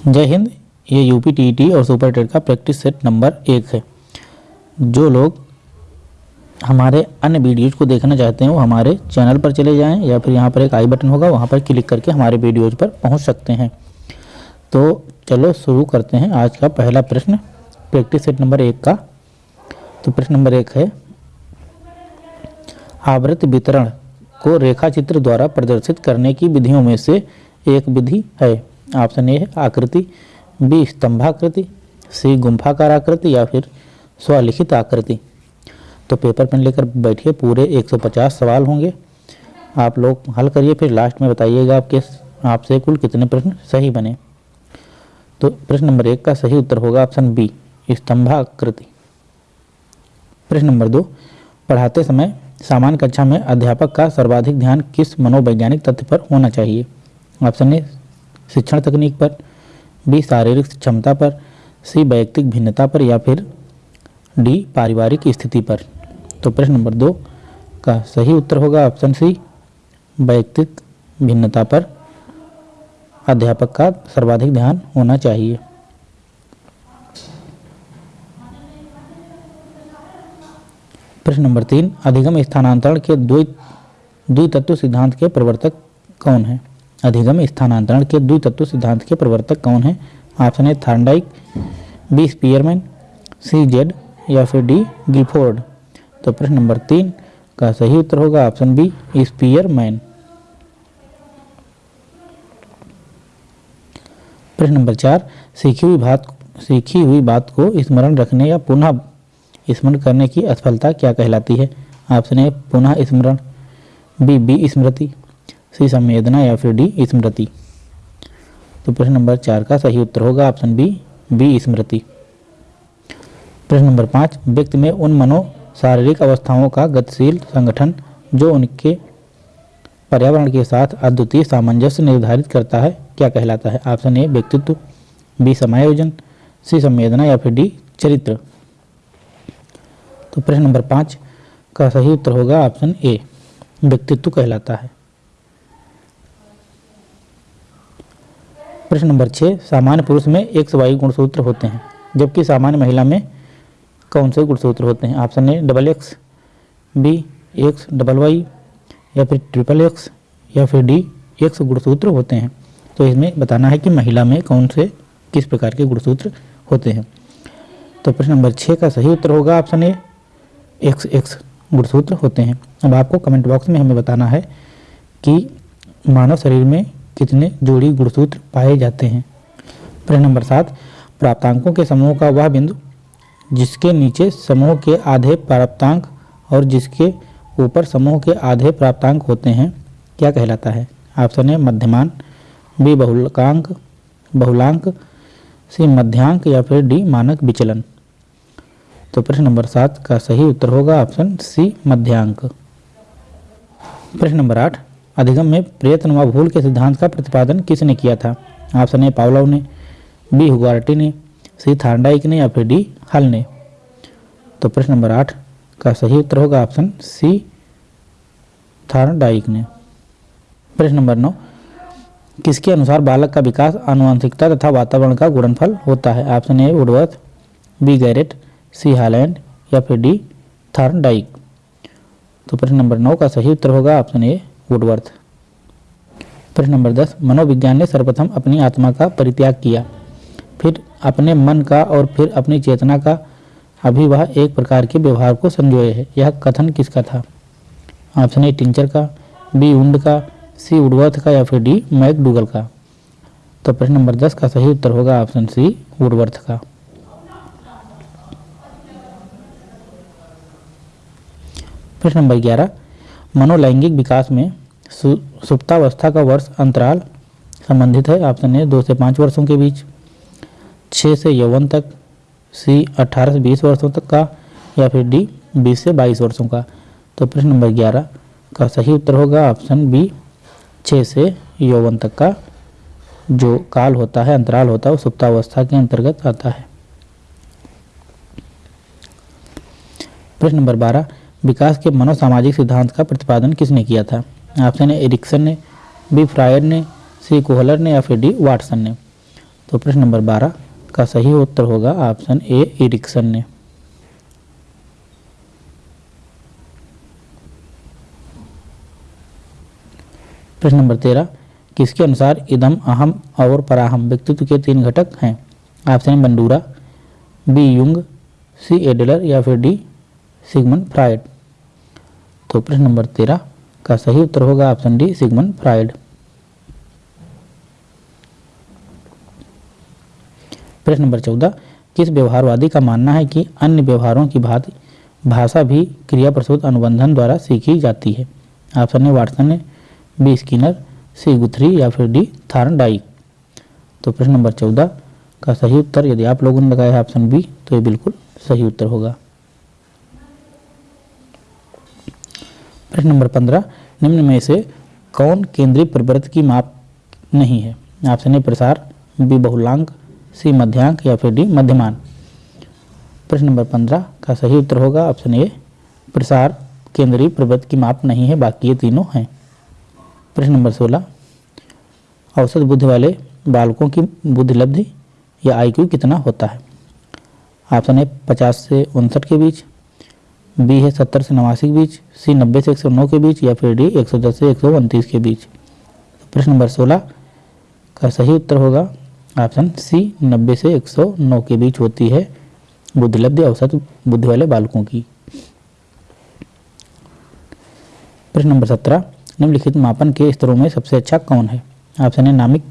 जय हिंद, ये UP TET और सुपर टेट का प्रैक्टिस सेट नंबर एक है। जो लोग हमारे अन्य वीडियोज़ को देखना चाहते हैं, वो हमारे चैनल पर चले जाएँ या फिर यहाँ पर एक आई बटन होगा, वहाँ पर क्लिक करके हमारे वीडियोज़ पर पहुँच सकते हैं। तो चलो शुरू करते हैं आज का पहला प्रश्न, प्रैक्टिस सेट नंबर एक का। तो प्रश्न नंबर एक है, आवृत्त वितरण को रेखा चित्र द्वारा प्रदर्शित करने की विधियों में से एक विधि है। ऑप्शन ए है आकृति बी, स्तंभाकृति, सी गुम्फाकार आकृति या फिर स्वलिखित आकृति। तो पेपर पेन लेकर बैठिए, पूरे 150 सवाल होंगे। आप लोग हल करिए, फिर लास्ट में बताइएगा आपके आपसे कुल कितने प्रश्न सही बने। तो प्रश्न नंबर एक का सही उत्तर होगा ऑप्शन बी, स्तंभाकृति। प्रश्न नंबर दो, पढ़ाते समय सामान्य कक्षा में अध्यापक का सर्वाधिक ध्यान किस मनोवैज्ञानिक तथ्य पर होना चाहिए? ऑप्शन ए शिक्षण तकनीक पर, बी, शारीरिक क्षमता पर, सी, वैयक्तिक भिन्नता पर या फिर डी, पारिवारिक स्थिति पर। तो प्रश्न नंबर दो का सही उत्तर होगा ऑप्शन सी, वैयक्तिक भिन्नता पर। अध्यापक का सर्वाधिक ध्यान होना चाहिए। प्रश्न नंबर तीन, अधिगम स्थानांतरण के द्वितत्व सिद्धांत के प्रवर्तक कौन है? अधिगम स्थानांतरण के द्वितत्व सिद्धांत के प्रवर्तक कौन है? ऑप्शन है Thorndike B Spearman C Z या फिर डी गिफोर्ड तो प्रश्न नंबर तीन का सही उत्तर होगा ऑप्शन बी स्पीयरमैन प्रश्न नंबर चार, सीखी हुई बात, सीखी हुई बात को स्मरण रखने या पुनः स्मरण करने की असफलता क्या कहलाती है? ऑप्शन ए पुनः स्मरण. बी बी, स्मृति. सी संवेदना या फिर डी स्मृति? तो प्रश्न नंबर चार का सही उत्तर होगा ऑप्शन बी बी स्मृति। प्रश्न नंबर पाँच, व्यक्ति में उन मनो शारीरिक अवस्थाओं का गतिशील संगठन जो उनके पर्यावरण के साथ अद्वितीय सामंजस्य निर्धारित करता है, क्या कहलाता है? ऑप्शन ए, व्यक्तित्व, बी, समायोजन, सी, संवेदना या फिर डी, चरित्र। तो प्रश्न नंबर पाँच का सही उत्तर होगा ऑप्शन ए, व्यक्तित्व कहलाता है। प्रश्न नंबर छः, सामान्य पुरुष में एक वाई गुणसूत्र होते हैं, जबकि सामान्य महिला में कौन से गुणसूत्र होते हैं? Option A, double X, B, X, double Y, या फिर ट्रिपल एक्स, या फिर डी, एक्स गुणसूत्र होते हैं। तो इसमें बताना है कि महिला में कौन से, किस प्रकार के गुणसूत्र होते हैं। तो प्रश्न नंबर छः का सही उत्तर होगा ऑप्शन ए, एक्स एक्स गुणसूत्र होते हैं। अब आपको कमेंट बॉक्स में हमें बताना है कि मानव शरीर में कितने जोड़ी गुणसूत्र पाए जाते हैं? प्रश्न नंबर सात, प्राप्तांकों के समूह का वह बिंदु, जिसके नीचे समूह के आधे प्राप्तांक और जिसके ऊपर समूह के आधे प्राप्तांक होते हैं, क्या कहलाता है? ऑप्शन ए, मध्यमान, बी, बहुलकांक, बहुलांक, सी, मध्यांक या फिर डी, मानक विचलन। तो प्रश्न नंबर सात का सही उत्तर होगा ऑप्शन सी, मध्यांक। प्रश्न नंबर आठ अधिगम में प्रयत्न व भूल के सिद्धांत का प्रतिपादन किसने किया था? ऑप्शन ए पावलव ने, बी हुगार्टी ने, सी थार्डाइक ने या फिर डी हल ने? तो प्रश्न नंबर आठ का सही उत्तर होगा ऑप्शन सी थार्डाइक ने। प्रश्न नंबर नौ, किसके अनुसार बालक का विकास आनुवंशिकता तथा वातावरण का गुणनफल होता है? Option A Woodworth, B Garrett, C Holland या फिर डी थार्डाइक तो प्रश्न नंबर नौ का सही उत्तर होगा ऑप्शन ए वुडवर्थ प्रश्न नंबर दस, मनोविज्ञान ने सर्वप्रथम अपनी आत्मा का परित्याग किया। फिर अपने मन का और फिर अपनी चेतना का। अभी वह एक प्रकार के व्यवहार को संजोए है। यह कथन किसका था? ऑप्शन ए, टिंचर का। बी, उंड का। सी, वुडवर्थ का या फिर डी मैक डूगल का। तो प्रश्न नंबर दस का सही उत्तर होगा ऑप्शन सी, वुडवर्थ का। प्रश्न नंबर ग्यारह, मनोलैंगिक विकास में सुप्तावस्था का वर्ष अंतराल संबंधित है। ऑप्शन ए, दो से पाँच वर्षों के बीच छः से यौवन तक, सी, अठारह से बीस वर्षों तक का, या फिर डी, बीस से बाईस वर्षों का। तो प्रश्न नंबर ग्यारह का सही उत्तर होगा। ऑप्शन बी छः से यौवन तक का जो काल होता है, अंतराल होता है, वो सुप्तावस्था के अंतर्गत आता है। प्रश्न नंबर बारह, विकास के मनोसामाजिक सिद्धांत का प्रतिपादन किसने किया था? ऑप्शन ए एरिक्सन ने बी फ्रायड ने सी कोहलर ने या फिर डी वाटसन ने? तो प्रश्न नंबर बारह, का सही उत्तर होगा ऑप्शन ए इरिक्सन ने। प्रश्न नंबर तेरह, किसके अनुसार इदम, अहम और पराहम व्यक्तित्व के तीन घटक हैं? ऑप्शन है Bandura B Jung C Adler या फिर डी सिगमन फ्राइड तो प्रश्न नंबर तेरह का सही उत्तर होगा ऑप्शन डी, सिगमन फ्राइड। प्रश्न नंबर चौदह, किस व्यवहारवादी का मानना है कि अन्य व्यवहारों की भांति भाषा भी क्रिया प्रसूत अनुबंधन द्वारा सीखी जाती है? Option A, Watson B, Skinner, C, Guthrie या फिर डी, थार्नडाइक। तो प्रश्न नंबर चौदह का सही उत्तर, यदि आप लोगों ने लगाया है ऑप्शन बी तो ये बिल्कुल सही उत्तर होगा। प्रश्न नंबर पंद्रह, निम्न में से कौन केंद्रीय प्रवृत्त की माप नहीं है? ऑप्शन ए प्रसार बी बहुलांक सी मध्यांक, या फिर डी मध्यमान। प्रश्न नंबर पंद्रह, का सही उत्तर होगा? ऑप्शन ए प्रसार, केंद्रीय प्रवृत्त की माप नहीं है, बाकी ये तीनों हैं। प्रश्न नंबर सोलह, औसत बुद्धि वाले बालकों की बुद्धि लब्धि या आईक्यू कितना होता है? ऑप्शन ए पचास से उनसठ के बीच। बी है सत्तर से नवासी के बीच, सी नब्बे से एक सौ नौ के बीच, या फिर डी एक सौ दस से एक सौ उनतीस के बीच। प्रश्न नंबर सोलह का सही उत्तर होगा। ऑप्शन सी नब्बे से एक सौ नौ के बीच होती है बुद्धिलब्धि औसत बुद्धि वाले बालकों की। प्रश्न नंबर सत्रह, निम्नलिखित मापन के स्तरों में सबसे अच्छा कौन है? ऑप्शन है नामिक,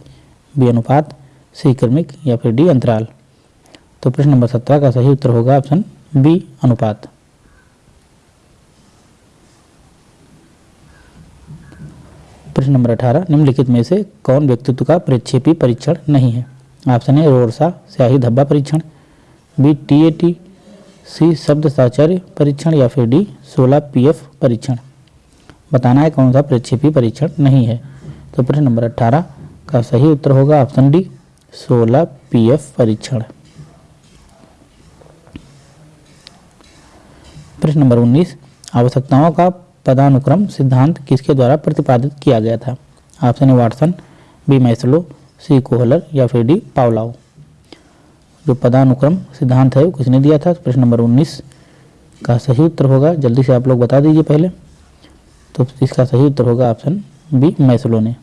बी अनुपात, सी क्रमिक, या फिर डी अंतराल। तो प्रश्न नंबर सत्रह का सही उत्तर होगा ऑप्शन बी अनुपात। प्रश्न नंबर अठारह, निम्नलिखित में से कौन व्यक्तित्व का प्रक्षेपी परीक्षण नहीं है? ऑप्शन ए रोरसा स्याही धब्बा परीक्षण। B T A T C शब्द साचार्य परीक्षण या फिर डी सोलह पी एफ़ परीक्षण। बताना है कौन सा प्रक्षेपी परीक्षण नहीं है। तो प्रश्न नंबर अट्ठारह का सही उत्तर होगा ऑप्शन डी सोलह पी एफ़ परीक्षण। प्रश्न नंबर उन्नीस, आवश्यकताओं का पदानुक्रम सिद्धांत किसके द्वारा प्रतिपादित किया गया था? Option A, Watson, B, Maslow, C, Kohler या फिर डी पावलाओ जो पदानुक्रम सिद्धांत है, वो किसने दिया था? प्रश्न नंबर उन्नीस का सही उत्तर होगा, जल्दी से आप लोग बता दीजिए पहले। तो इसका सही उत्तर होगा ऑप्शन बी, मैसलो ने।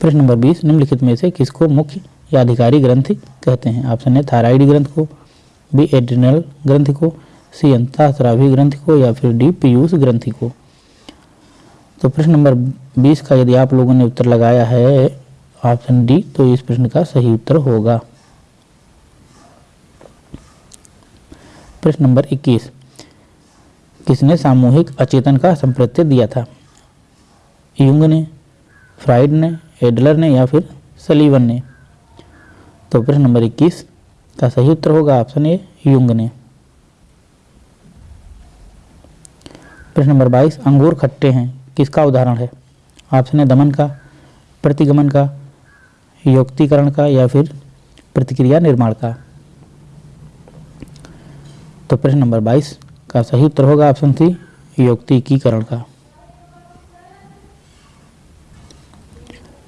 प्रश्न नंबर बीस, निम्नलिखित में से किसको मुख्य या अधिकारी ग्रंथि कहते हैं? ऑप्शन ए, थायराइड ग्रंथ को, बी, एड्रिनल ग्रंथि को सी अंतःस्रावी ग्रंथि को या फिर डी पीयूष ग्रंथि को। तो प्रश्न नंबर 20 का यदि आप लोगों ने उत्तर लगाया है, ऑप्शन डी तो इस प्रश्न का सही उत्तर होगा। प्रश्न नंबर 21 किसने सामूहिक अचेतन का संप्रत्य दिया था? युंग ने, फ्राइड ने, एडलर ने, या फिर सलीवन ने? तो प्रश्न नंबर 21 का सही उत्तर होगा, ऑप्शन ए, युंग ने। प्रश्न नंबर 22 अंगूर खट्टे हैं, किसका उदाहरण है? ऑप्शन ए दमन का, प्रतिगमन का, योक्तिकरण का या फिर प्रतिक्रिया निर्माण का। तो प्रश्न नंबर 22 का सही उत्तर होगा ऑप्शन सी, योक्तिकीकरण का।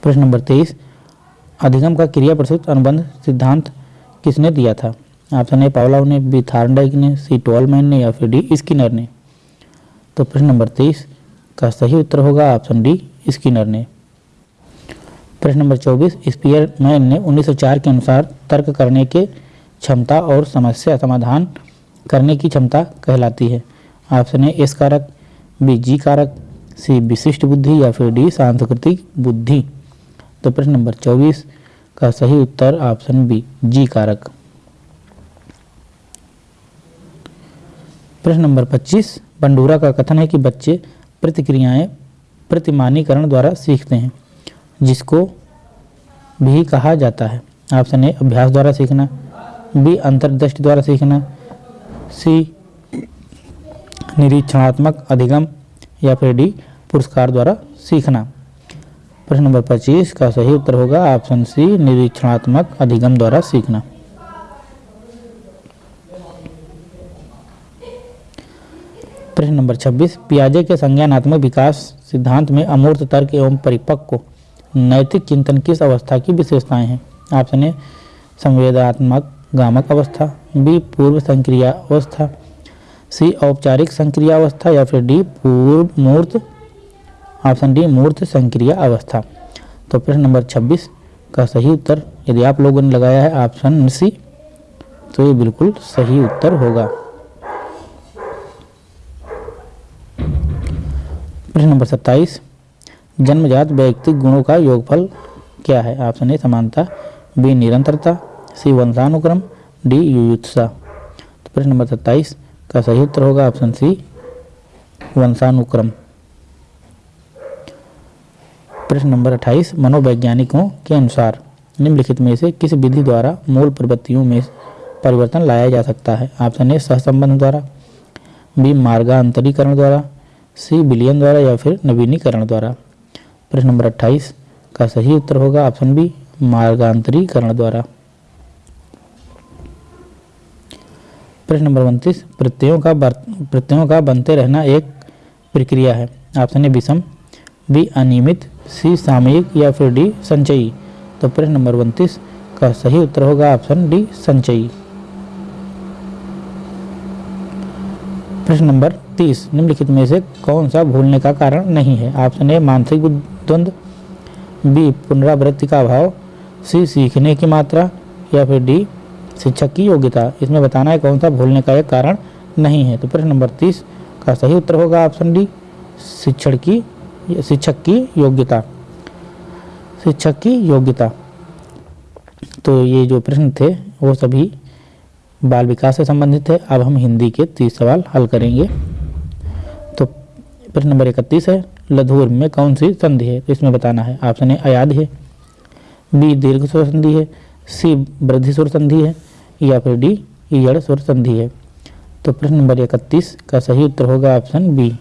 प्रश्न नंबर 23 अधिगम का क्रिया प्रसूत अनुबंध सिद्धांत किसने दिया था? ऑप्शन ए, पावलाव ने, बी थार्नडाइक ने, सी, टोलमैन ने या फिर डी, स्किनर ने। तो प्रश्न नंबर तेईस, का सही उत्तर होगा ऑप्शन डी, स्किनर ने। प्रश्न नंबर चौबीस स्पीयरमैन ने 1904 के अनुसार तर्क करने के क्षमता और समस्या समाधान करने की क्षमता कहलाती है। ऑप्शन ए, एस कारक, बी, जी कारक, सी, विशिष्ट बुद्धि या फिर डी, सांस्कृतिक बुद्धि। तो प्रश्न नंबर चौबीस, का सही उत्तर ऑप्शन बी, जी कारक। प्रश्न नंबर 25 बंडूरा का कथन है कि बच्चे प्रतिक्रियाएँ प्रतिमानीकरण द्वारा सीखते हैं, जिसको भी कहा जाता है। ऑप्शन ए, अभ्यास द्वारा सीखना। बी, अंतर्दृष्टि द्वारा सीखना। सी, निरीक्षणात्मक अधिगम। या फिर डी, पुरस्कार द्वारा सीखना। प्रश्न नंबर 25 का सही उत्तर होगा। ऑप्शन सी, निरीक्षणात्मक अधिगम द्वारा सीखना। प्रश्न नंबर 26 पियाजे के संज्ञानात्मक विकास सिद्धांत में अमूर्त तर्क एवं परिपक्व नैतिक चिंतन किस अवस्था की विशेषताएँ हैं? ऑप्शन ए, संवेदात्मक गामक अवस्था, बी, पूर्व संक्रिया अवस्था सी, औपचारिक संक्रिया अवस्था या फिर डी, पूर्व मूर्त। ऑप्शन डी, मूर्त संक्रिया अवस्था। तो प्रश्न नंबर 26 का सही उत्तर यदि आप लोगों ने लगाया है, ऑप्शन सी तो ये बिल्कुल सही उत्तर होगा। प्रश्न नंबर 27 जन्मजात व्यक्तिक गुणों का योगफल क्या है? ऑप्शन ए, समानता। बी निरंतरता। सी वंशानुक्रम। डी युयुत्सा। तो प्रश्न नंबर सत्ताईस का सही उत्तर होगा ऑप्शन सी वंशानुक्रम। प्रश्न नंबर अट्ठाईस, मनोवैज्ञानिकों के अनुसार निम्नलिखित में से किस विधि द्वारा मूल प्रवृत्तियों में परिवर्तन लाया जा सकता है? ऑप्शन ए, सहसंबंध द्वारा। बी मार्गांतरीकरण द्वारा। सी विलियन द्वारा या फिर नवीनीकरण द्वारा। प्रश्न नंबर अट्ठाईस, का सही उत्तर होगा ऑप्शन बी, मार्गांतरीकरण द्वारा। प्रश्न नंबर उनतीस, प्रत्ययों का प्रत्ययों का बनते रहना एक प्रक्रिया है। ऑप्शन ए, विषम, बी, अनियमित, सी, सामयिक, या फिर डी, संचयी। तो प्रश्न नंबर उनतीस, का सही उत्तर होगा ऑप्शन डी, संचयी। प्रश्न नंबर तीस, निम्नलिखित में से कौन सा भूलने का कारण नहीं है? ऑप्शन ए, मानसिक द्वंद्व बी, पुनरावृत्ति का अभाव, सी, सीखने की मात्रा, या फिर डी शिक्षक की योग्यता। इसमें बताना है कौन सा भूलने का एक कारण नहीं है। तो प्रश्न नंबर तीस का सही उत्तर होगा ऑप्शन डी, शिक्षण की, शिक्षक की योग्यता। शिक्षक की योग्यता। तो ये जो प्रश्न थे, वो सभी बाल विकास से संबंधित है। अब हम हिंदी के तीस सवाल हल करेंगे। तो प्रश्न नंबर इकतीस है, लधुर में कौन सी संधि है? तो इसमें बताना है, ऑप्शन ए अयाद है, बी दीर्घ स्वर संधि है, सी वृद्धि स्वर संधि है, या फिर डी ईयड़ स्वर संधि है। तो प्रश्न नंबर इकतीस का सही उत्तर होगा ऑप्शन बी,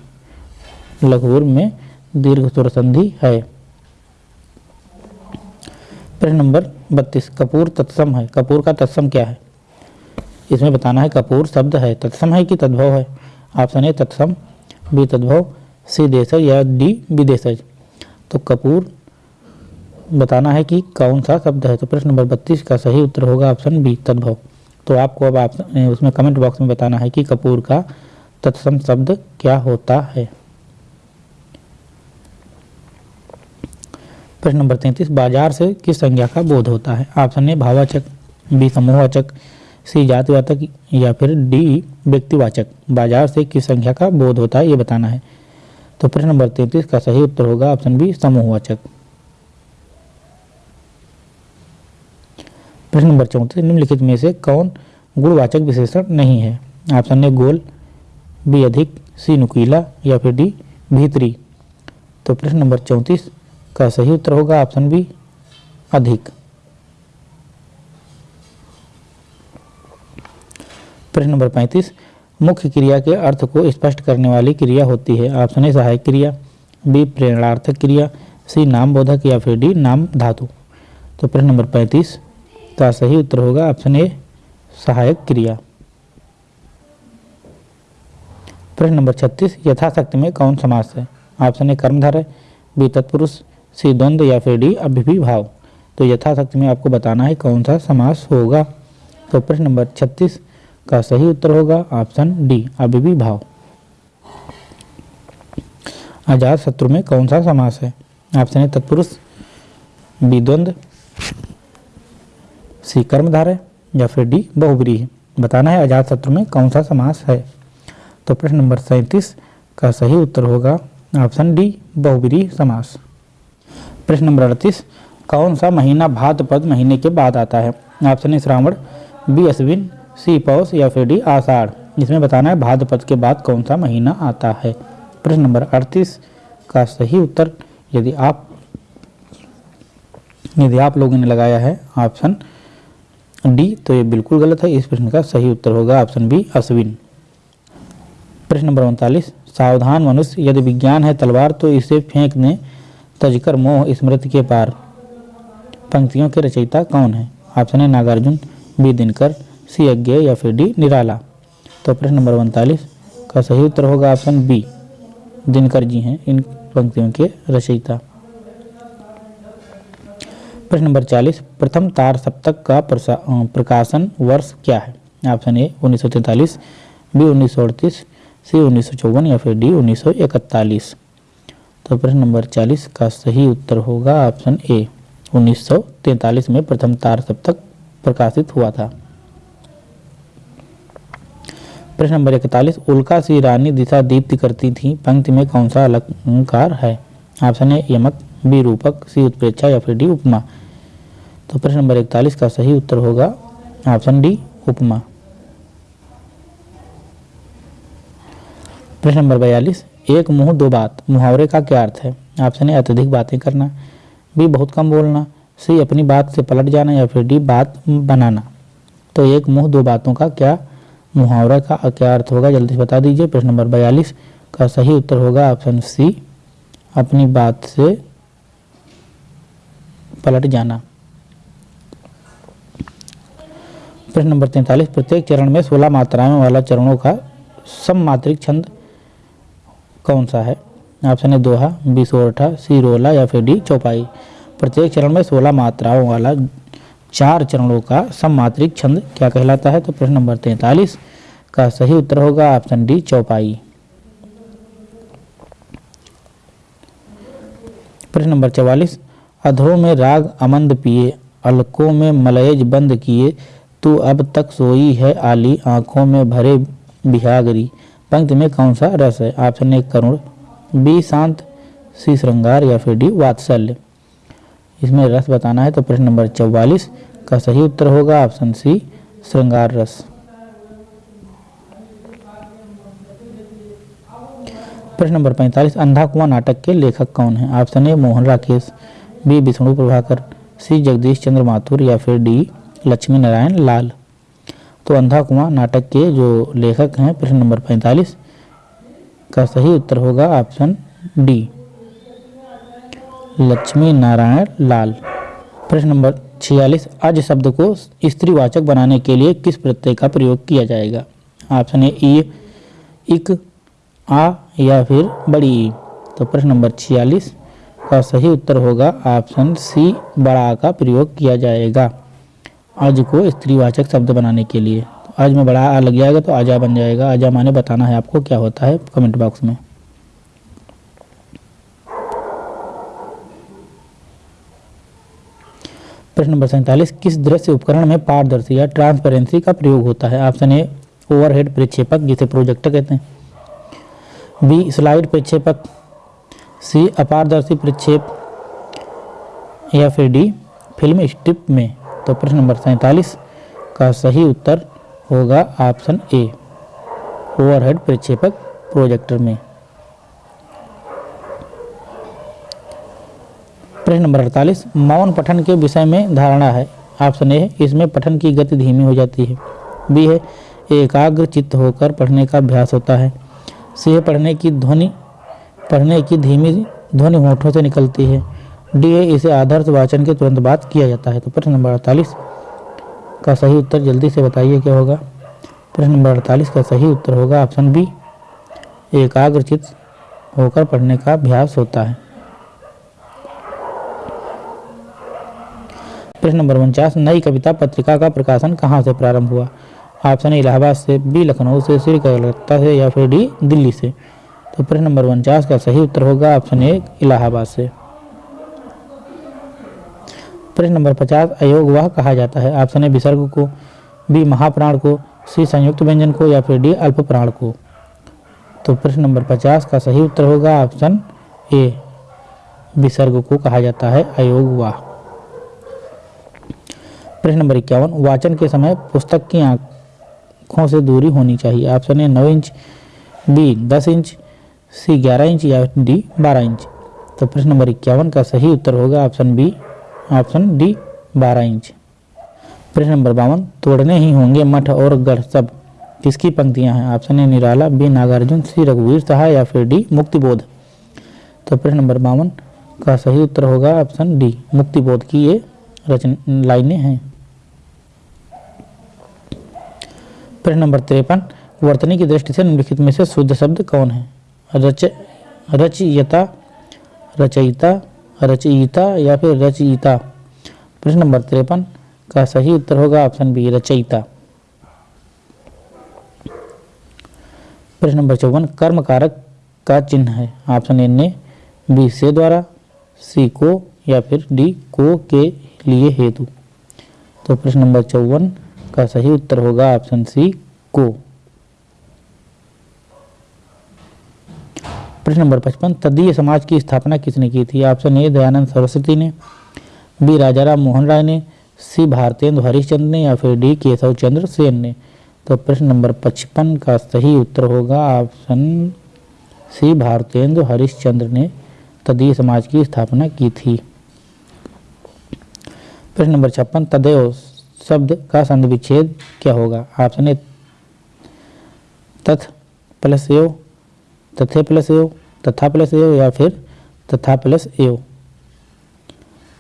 लघुर में दीर्घ स्वर संधि है। प्रश्न नंबर बत्तीस, कपूर तत्सम है। कपूर का तत्सम क्या है? इसमें बताना है कपूर शब्द है, तत्सम है कि तद्भव है। ऑप्शन ए, तत्सम, बी, तद्भव, सी, देशज, या डी, विदेशज। तो कपूर बताना है कि कौन सा शब्द है? तो प्रश्न नंबर बत्तीस का सही उत्तर होगा ऑप्शन बी, तद्भव। तो आपको अब आप उसमें कमेंट बॉक्स में बताना है कि कपूर का तत्सम शब्द क्या होता है। प्रश्न नंबर तैंतीस, बाज़ार से किस संज्ञा का बोध होता है? ऑप्शन ए भाववाचक बी समूहवाचक सी जातिवाचक या फिर डी व्यक्तिवाचक। बाज़ार से किस संख्या का बोध होता है, ये बताना है। तो प्रश्न नंबर तैंतीस का सही उत्तर होगा ऑप्शन बी, समूहवाचक। प्रश्न नंबर चौंतीस, निम्नलिखित में से कौन गुणवाचक विशेषण नहीं है? ऑप्शन ए, गोल, बी, अधिक, सी, नुकीला, या फिर डी, भीतरी। तो प्रश्न नंबर चौंतीस का सही उत्तर होगा ऑप्शन बी, अधिक। प्रश्न नंबर पैंतीस, मुख्य क्रिया के अर्थ को स्पष्ट करने वाली क्रिया होती है। ऑप्शन ए, सहायक क्रिया, बी, प्रेरणार्थक क्रिया, सी नाम बोधक या फिर डी, नाम धातु। तो प्रश्न नंबर पैंतीस, का सही उत्तर होगा ऑप्शन ए, सहायक क्रिया। प्रश्न नंबर छत्तीस, यथाशक्ति में कौन समास है? ऑप्शन ए कर्मधारय बी, तत्पुरुष, सी, द्वंद्व या फिर डी अभिभी भाव तो यथाशक्ति में आपको बताना है कौन सा समास होगा। तो प्रश्न नंबर छत्तीस का सही उत्तर होगा ऑप्शन डी अभिभी भाव अजात शत्रु में कौन सा समास है? ऑप्शन ए, तत्पुरुष, बी, द्वंद्व, सी, कर्मधारय, या फिर डी बहुब्री बताना है अजात शत्रु में कौन सा समास है। तो प्रश्न नंबर सैंतीस का सही उत्तर होगा ऑप्शन डी बहुब्री समास। प्रश्न नंबर अड़तीस, कौन सा महीना भाद्रपद महीने के बाद आता है? Option A, Shravan, B, Ashwin C Paush या फिर डी आषाढ़ इसमें बताना है भाद्रपद के बाद कौन सा महीना आता है। प्रश्न नंबर अड़तीस का सही उत्तर, यदि आप यदि आप लोगों ने लगाया है ऑप्शन डी तो ये बिल्कुल गलत है। इस प्रश्न का सही उत्तर होगा ऑप्शन बी, अश्विन। प्रश्न नंबर उनतालीस, सावधान मनुष्य यदि विज्ञान है तलवार तो इसे फेंक दें तजकर मोह, स्मृति के पार। पंक्तियों के रचयिता कौन है? ऑप्शन है नागार्जुन, बी दिनकर सी अज्ञ या फिर डी, निराला। तो प्रश्न नंबर उनतालीस, का सही उत्तर होगा ऑप्शन बी, दिनकर जी हैं इन पंक्तियों के रचयिता। प्रश्न नंबर चालीस, प्रथम तार सप्तक का प्रकाशन वर्ष क्या है? ऑप्शन ए, उन्नीस सौ तैंतालीस, बी, उन्नीस सौ अड़तीस, सी, उन्नीस सौ चौवन या फिर डी, उन्नीस सौ इकतालीस। तो प्रश्न नंबर चालीस, का सही उत्तर होगा ऑप्शन ए, उन्नीस सौ तैंतालीस में प्रथम तार सप्तक प्रकाशित हुआ था। प्रश्न नंबर इकतालीस, उल्का सी रानी दिशा दीप्ति करती थी, पंक्ति में कौन सा अलंकार है? ऑप्शन ए, यमक, बी, रूपक, सी, उत्प्रेक्षा या फिर डी, उपमा। तो प्रश्न नंबर इकतालीस का सही उत्तर होगा, ऑप्शन डी, उपमा। प्रश्न नंबर बयालीस, एक मुँह, दो बात। मुहावरे का क्या अर्थ है? ऑप्शन ए, अत्यधिक बातें करना। बी, बहुत कम बोलना। सी, अपनी बात से पलट जाना या फिर डी, बात बनाना। तो एक मुँह, दो बातों का क्या मुहावरा का क्या अर्थ होगा? जल्दी से बता दीजिए। प्रश्न नंबर बयालीस का सही उत्तर होगा ऑप्शन सी, अपनी बात से पलट जाना। प्रश्न नंबर तैंतालीस, प्रत्येक चरण में सोलह मात्राएँ वाला चरणों का सममात्रिक छंद कौन सा है? ऑप्शन है दोहा, बी, सोरठा, सी, रोला या फिर डी, चौपाई। प्रत्येक चरण में सोलह मात्राओं वाला चार चरणों का सममात्रिक छंद क्या कहलाता है? तो प्रश्न नंबर तैतालीस का सही उत्तर होगा ऑप्शन डी, चौपाई। प्रश्न नंबर चवालीस अधरों में राग अमंद पिए, अलकों में मलयज बंद किए, तू अब तक सोई है आली, आँखों में भरे बिहागरी। पंक्ति में कौन सा रस है? ऑप्शन ए, करुण, बी, शांत, सी, श्रृंगार या फिर डी, वात्सल्य। इसमें रस बताना है तो प्रश्न नंबर चौवालीस का सही उत्तर होगा ऑप्शन सी, श्रृंगार रस। प्रश्न नंबर पैंतालीस, अंधा कुआँ नाटक के लेखक कौन है? Option A, Mohan Rakesh, B, Vishnu Prabhakar, C, Jagdish Chandra Mathur या फिर डी, लक्ष्मी नारायण लाल। तो अंधा कुआँ नाटक के जो लेखक हैं, प्रश्न नंबर पैंतालीस का सही उत्तर होगा ऑप्शन डी। लक्ष्मी नारायण लाल। प्रश्न नंबर छियालीस, आज शब्द को स्त्रीवाचक बनाने के लिए किस प्रत्यय का प्रयोग किया जाएगा? ऑप्शन ए, ई, इक, आ या फिर बड़ी ई। तो प्रश्न नंबर छियालीस का सही उत्तर होगा, ऑप्शन सी, बड़ा का प्रयोग किया जाएगा। आज को स्त्रीवाचक शब्द बनाने के लिए। तो आज में बड़ा आ लग जाएगा तो आजा बन जाएगा। आजा माने बताना है आपको क्या होता है कमेंट बॉक्स में। प्रश्न नंबर सैंतालीस, किस दृश्य उपकरण में पारदर्शी या ट्रांसपेरेंसी का प्रयोग होता है? ऑप्शन ए, ओवरहेड प्रक्षेपक, जिसे प्रोजेक्टर कहते हैं। B, slide प्रक्षेपक। सी, अपारदर्शी प्रक्षेप। या फिर डी, फ़िल्म स्ट्रिप में। तो प्रश्न नंबर सैंतालीस का सही उत्तर होगा ऑप्शन ए, ओवरहेड प्रक्षेपक प्रोजेक्टर में। प्रश्न नंबर अड़तालीस, मौन पठन के विषय में धारणा है। ऑप्शन ए इसमें पठन की गति धीमी हो जाती है। बी है, एकाग्र चित्त होकर पढ़ने का अभ्यास होता है। सी है, पढ़ने की ध्वनि, पढ़ने की धीमी ध्वनि होठों से निकलती है। डी है, इसे आदर्श वाचन के तुरंत बाद किया जाता है। तो प्रश्न नंबर अड़तालीस का सही उत्तर जल्दी से बताइए, क्या होगा? प्रश्न नंबर अड़तालीस का सही उत्तर होगा ऑप्शन बी एकाग्रचित होकर पढ़ने का अभ्यास होता है। प्रश्न नंबर उनचास, नई कविता पत्रिका का प्रकाशन कहाँ से प्रारंभ हुआ? ऑप्शन इलाहाबाद से, बी, लखनऊ से, सी, कलकत्ता से, या फिर डी, दिल्ली से। तो प्रश्न नंबर उनचास का सही उत्तर होगा ऑप्शन ए, इलाहाबाद से। प्रश्न नंबर पचास, अयोग वह कहा जाता है? ऑप्शन ए, विसर्ग को, बी, महाप्राण को, सी, संयुक्त व्यंजन को, या फिर डी अल्प प्राण को। तो प्रश्न नंबर पचास का सही उत्तर होगा ऑप्शन ए, विसर्ग को कहा जाता है, अयोग वाह। प्रश्न नंबर इक्यावन, वाचन के समय पुस्तक की आँखों से दूरी होनी चाहिए। ऑप्शन ए नौ इंच बी दस इंच सी ग्यारह इंच या डी बारह इंच। तो प्रश्न नंबर इक्यावन का सही उत्तर होगा ऑप्शन बी ऑप्शन डी बारह इंच। प्रश्न नंबर बावन, तोड़ने ही होंगे मठ और गढ़ सब। किसकी पंक्तियाँ हैं? Option A Nirala B Nagarjun C रघुवीर सहाय या फिर डी मुक्तिबोध। तो प्रश्न नंबर बावन का सही उत्तर होगा ऑप्शन डी मुक्तिबोध। की ये रचन, लाइनें हैं। प्रश्न नंबर तिरपन, वर्तनी की दृष्टि से निम्नलिखित में से शुद्ध शब्द कौन है? रच, रचयिता रचयिता रचयिता या फिर रचयिता? प्रश्न नंबर तिरपन, का सही उत्तर होगा ऑप्शन बी, रचयिता। प्रश्न नंबर चौवन कर्म कारक का चिन्ह है? ऑप्शन ए, ने, बी, से द्वारा, सी, को या फिर डी, को के लिए हेतु। तो प्रश्न नंबर चौवन का सही उत्तर होगा ऑप्शन सी को। प्रश्न नंबर पचपन, तदीय समाज की स्थापना किसने की थी? ऑप्शन ए, दयानंद सरस्वती ने, बी, राजाराम मोहन राय ने, सी भारतेंद्र हरिश्चंद्र ने या फिर डी, केशव चंद्र सेन ने। तो प्रश्न नंबर पचपन का सही उत्तर होगा ऑप्शन सी भारतेंद्र हरिश्चंद्र ने तदीय समाज की स्थापना की थी। प्रश्न नंबर छप्पन, तदेव शब्द का संधि विच्छेद क्या होगा? ऑप्शन ए तथ प्लस एव तथे प्लस एव तथा प्लस एव या फिर तथा प्लस एव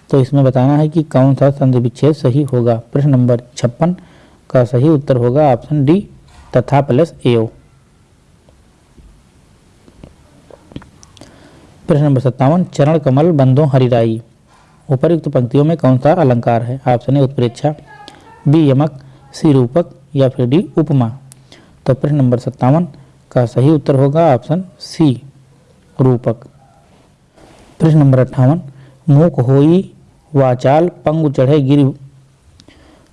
तो इसमें बताना है कि कौन सा संधि विच्छेद सही होगा? प्रश्न नंबर छप्पन का सही उत्तर होगा ऑप्शन डी तथा प्लस एव प्रश्न नंबर सत्तावन, चरण कमल बंदो हरिराई। उपयुक्त पंक्तियों में कौन सा अलंकार है? ऑप्शन ए उत्प्रेक्षा। बी यमक, सी रूपक या फिर डी उपमा। तो प्रश्न नंबर सत्तावन का सही उत्तर होगा ऑप्शन सी, रूपक। प्रश्न नंबर अट्ठावन मूक होई वाचाल पंगु चढ़े गिर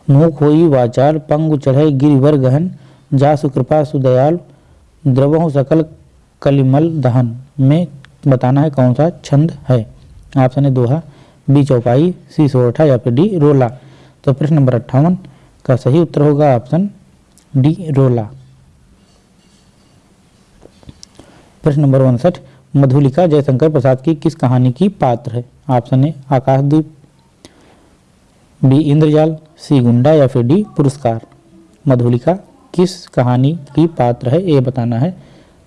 मूक होई वाचाल पंगु चढ़े गिरिवर गहन जासु कृपा सुदयाल, द्रवहु सकल कलिमल दहन। में बताना है कौन सा छंद है? ऑप्शन है दोहा, बी चौपाई, सी सोरठा या फिर डी रोला। तो प्रश्न नंबर अट्ठावन, का सही उत्तर होगा ऑप्शन डी, रोला। प्रश्न नंबर उनसठ, मधुलिका जयशंकर प्रसाद की किस कहानी की पात्र है? ऑप्शन ए, आकाशदीप, बी, इंद्रजाल, सी, गुंडा या फिर डी, पुरस्कार। मधुलिका किस कहानी की पात्र है, ये बताना है।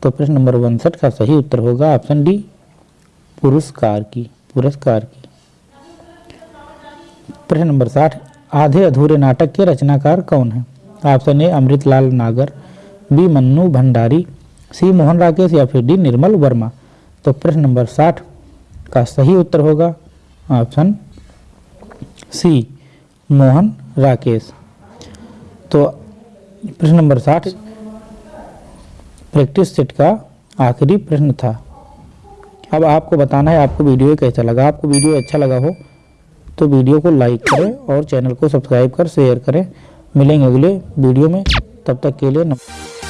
तो प्रश्न नंबर उनसठ का सही उत्तर होगा ऑप्शन डी, पुरस्कार की पुरस्कार की। प्रश्न नंबर साठ आधे अधूरे नाटक के रचनाकार कौन है? Option A Amritlal Nagar. B Mannu Bhandari. C Mohan Rakesh या फिर डी निर्मल वर्मा। तो प्रश्न नंबर साठ का सही उत्तर होगा। Option C Mohan Rakesh. तो प्रश्न नंबर साठ प्रैक्टिस सेट का आखिरी प्रश्न था। अब आपको बताना है, आपको वीडियो कैसा लगा? आपको वीडियो अच्छा लगा हो तो वीडियो को लाइक करें और चैनल को सब्सक्राइब कर शेयर करें। मिलेंगे अगले वीडियो में। तब तक के लिए नमस्कार